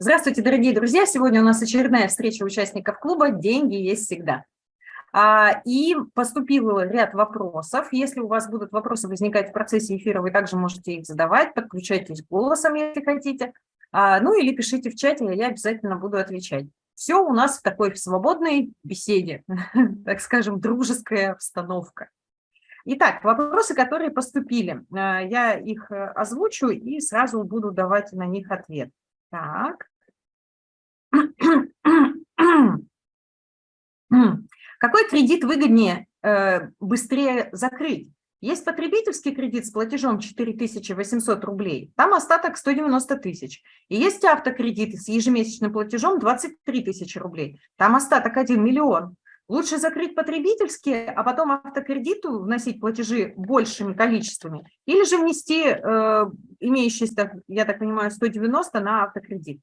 Здравствуйте, дорогие друзья! Сегодня у нас очередная встреча участников клуба «Деньги есть всегда». А, и поступил ряд вопросов. Если у вас будут вопросы возникать в процессе эфира, вы также можете их задавать, подключайтесь голосом, если хотите. А, ну или пишите в чате, я обязательно буду отвечать. Все у нас в такой свободной беседе, так скажем, дружеская обстановка. Итак, вопросы, которые поступили, а, я их э, озвучу и сразу буду давать на них ответ. Так. Какой кредит выгоднее э, быстрее закрыть? Есть потребительский кредит с платежом 4800 рублей, там остаток 190 тысяч. И есть автокредит с ежемесячным платежом 23 тысячи рублей, там остаток 1 миллион. Лучше закрыть потребительские, а потом автокредиту вносить платежи большими количествами, или же внести э, имеющиеся, я так понимаю, 190 на автокредит.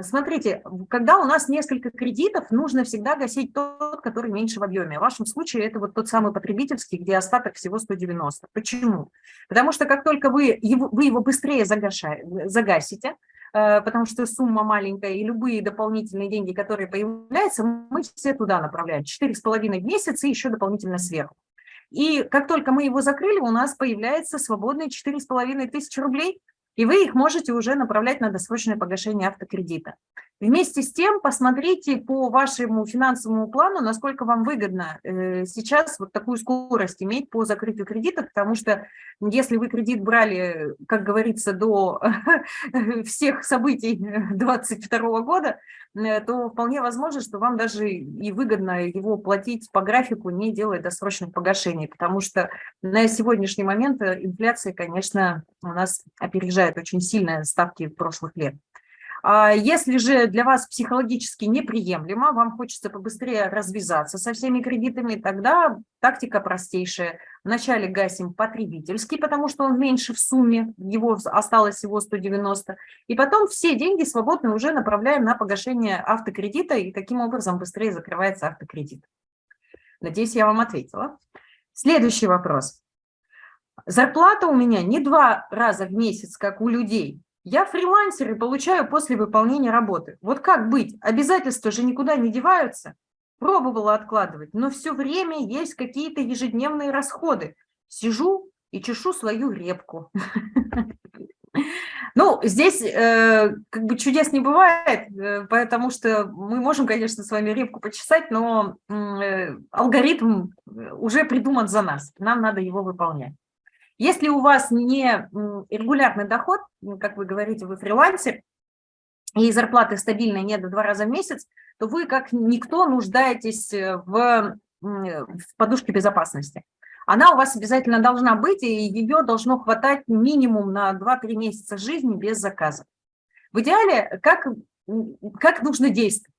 Смотрите, когда у нас несколько кредитов, нужно всегда гасить тот, который меньше в объеме. В вашем случае это вот тот самый потребительский, где остаток всего 190. Почему? Потому что как только вы его, вы его быстрее загасите, Э, потому что сумма маленькая, и любые дополнительные деньги, которые появляются, мы все туда направляем. 4,5 в месяц и еще дополнительно сверху. И как только мы его закрыли, у нас появляется свободные 4,5 тысячи рублей, и вы их можете уже направлять на досрочное погашение автокредита. Вместе с тем посмотрите по вашему финансовому плану, насколько вам выгодно э, сейчас вот такую скорость иметь по закрытию кредита, потому что если вы кредит брали, как говорится, до всех событий 2022 года, то вполне возможно, что вам даже и выгодно его платить по графику, не делая досрочных погашений, потому что на сегодняшний момент э, инфляция, конечно, у нас опережает очень сильно ставки прошлых лет. А если же для вас психологически неприемлемо, вам хочется побыстрее развязаться со всеми кредитами, тогда тактика простейшая. Вначале гасим потребительский, потому что он меньше в сумме, его осталось всего 190, и потом все деньги свободно уже направляем на погашение автокредита, и таким образом быстрее закрывается автокредит. Надеюсь, я вам ответила. Следующий вопрос. Зарплата у меня не два раза в месяц, как у людей, я фрилансер и получаю после выполнения работы. Вот как быть? Обязательства же никуда не деваются. Пробовала откладывать, но все время есть какие-то ежедневные расходы. Сижу и чешу свою репку. Ну, здесь э, как бы чудес не бывает, э, потому что мы можем, конечно, с вами репку почесать, но э, алгоритм уже придуман за нас, нам надо его выполнять. Если у вас не регулярный доход, как вы говорите, вы фрилансер, и зарплаты стабильной нет в два раза в месяц, то вы, как никто, нуждаетесь э, в, в подушке безопасности. Она у вас обязательно должна быть, и ее должно хватать минимум на 2-3 месяца жизни без заказа. В идеале, как, как нужно действовать?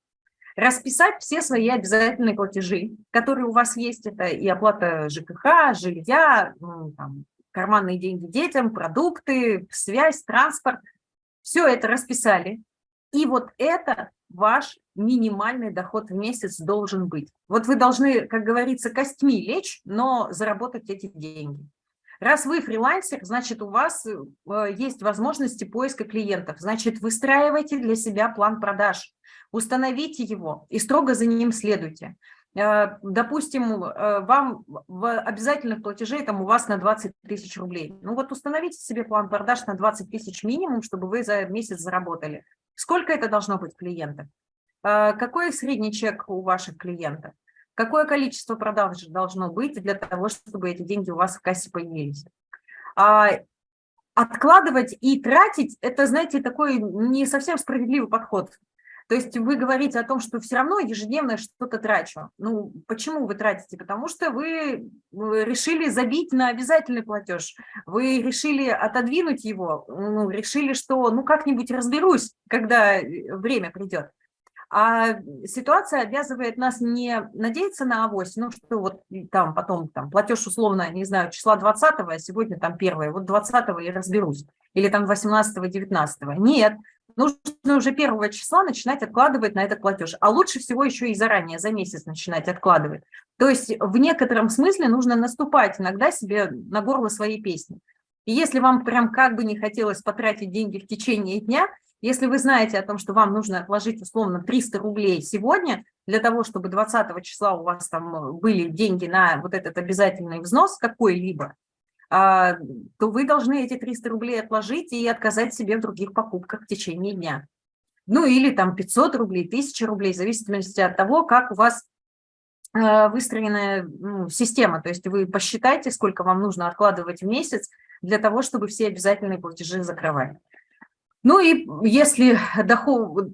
Расписать все свои обязательные платежи, которые у вас есть, это и оплата ЖКХ, жилья, там, карманные деньги детям, продукты, связь, транспорт. Все это расписали. И вот это ваш минимальный доход в месяц должен быть. Вот вы должны, как говорится, костьми лечь, но заработать эти деньги. Раз вы фрилансер, значит, у вас э, есть возможности поиска клиентов. Значит, выстраивайте для себя план продаж, установите его и строго за ним следуйте. Э, допустим, э, вам в обязательных платежей там у вас на 20 тысяч рублей. Ну вот установите себе план продаж на 20 тысяч минимум, чтобы вы за месяц заработали. Сколько это должно быть клиентов? Э, какой средний чек у ваших клиентов? Какое количество продаж должно быть для того, чтобы эти деньги у вас в кассе появились? А, откладывать и тратить – это, знаете, такой не совсем справедливый подход. То есть вы говорите о том, что все равно ежедневно что-то трачу. Ну, почему вы тратите? Потому что вы решили забить на обязательный платеж, вы решили отодвинуть его, ну, решили, что ну как-нибудь разберусь, когда э, время придет. А ситуация обязывает нас не надеяться на авось, ну что вот там потом там платеж условно, не знаю, числа 20 а сегодня там 1 вот 20 я разберусь, или там 18 19 Нет, нужно уже первого числа начинать откладывать на этот платеж, а лучше всего еще и заранее, за месяц начинать откладывать. То есть в некотором смысле нужно наступать иногда себе на горло своей песни. И если вам прям как бы не хотелось потратить деньги в течение дня, Если вы знаете о том, что вам нужно отложить условно 300 рублей сегодня, для того, чтобы 20 числа у вас там были деньги на вот этот обязательный взнос какой-либо, то вы должны эти 300 рублей отложить и отказать себе в других покупках в течение дня. Ну или там 500 рублей, 1000 рублей, в зависимости от того, как у вас э, выстроенная ну, система. То есть вы посчитайте, сколько вам нужно откладывать в месяц для того, чтобы все обязательные платежи закрывать. Ну и если доход,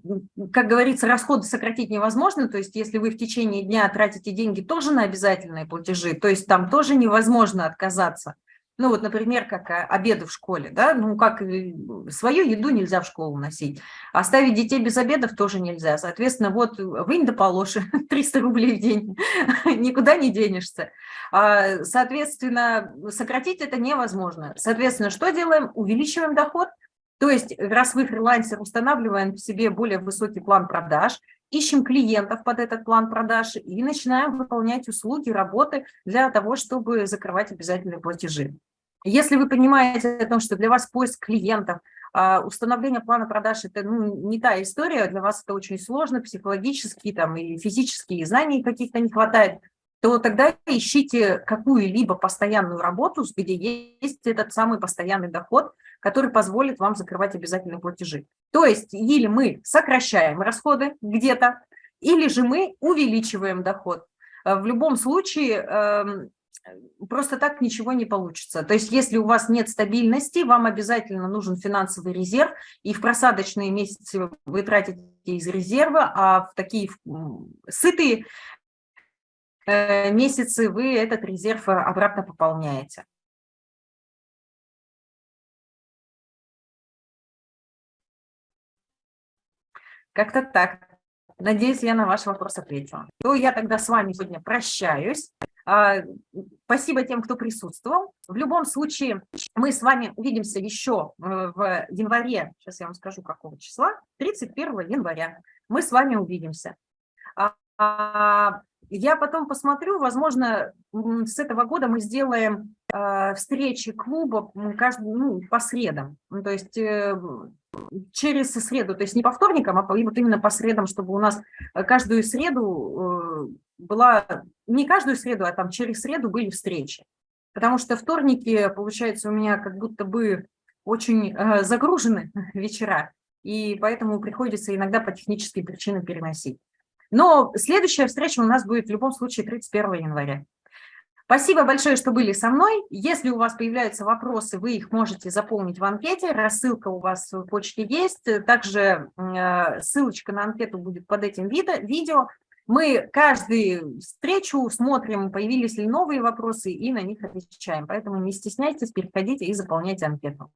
как говорится, расходы сократить невозможно, то есть если вы в течение дня тратите деньги тоже на обязательные платежи, то есть там тоже невозможно отказаться. Ну вот, например, как а, обеды в школе, да, ну как свою еду нельзя в школу носить. Оставить детей без обедов тоже нельзя. Соответственно, вот вынь да положь 300 рублей в день, никуда не денешься. А, соответственно, сократить это невозможно. Соответственно, что делаем? Увеличиваем доход, то есть, раз вы фрилансер, устанавливаем в себе более высокий план продаж, ищем клиентов под этот план продаж и начинаем выполнять услуги, работы для того, чтобы закрывать обязательные платежи. Если вы понимаете о том, что для вас поиск клиентов, а, установление плана продаж – это ну, не та история, для вас это очень сложно, психологически там, и физические знаний каких-то не хватает, то тогда ищите какую-либо постоянную работу, где есть этот самый постоянный доход, который позволит вам закрывать обязательные платежи. То есть или мы сокращаем расходы где-то, или же мы увеличиваем доход. В любом случае эм, просто так ничего не получится. То есть если у вас нет стабильности, вам обязательно нужен финансовый резерв, и в просадочные месяцы вы тратите из резерва, а в такие сытые э, месяцы вы этот резерв обратно пополняете. Как-то так. Надеюсь, я на ваш вопрос ответила. То я тогда с вами сегодня прощаюсь. А, спасибо тем, кто присутствовал. В любом случае, мы с вами увидимся еще э, в январе, сейчас я вам скажу, какого числа, 31 января. Мы с вами увидимся. А, а, я потом посмотрю, возможно, с этого года мы сделаем встречи клуба каждый, ну, по средам. То есть э, через среду, то есть не по вторникам, а вот именно по средам, чтобы у нас э, каждую среду э, была, не каждую среду, а там через среду были встречи. Потому что вторники, получается, у меня как будто бы очень э, загружены вечера, и поэтому приходится иногда по техническим причинам переносить. Но следующая встреча у нас будет в любом случае 31 января. Спасибо большое, что были со мной. Если у вас появляются вопросы, вы их можете заполнить в анкете. Рассылка у вас в почте есть. Также э, ссылочка на анкету будет под этим видео. Мы каждую встречу смотрим, появились ли новые вопросы, и на них отвечаем. Поэтому не стесняйтесь, переходите и заполняйте анкету.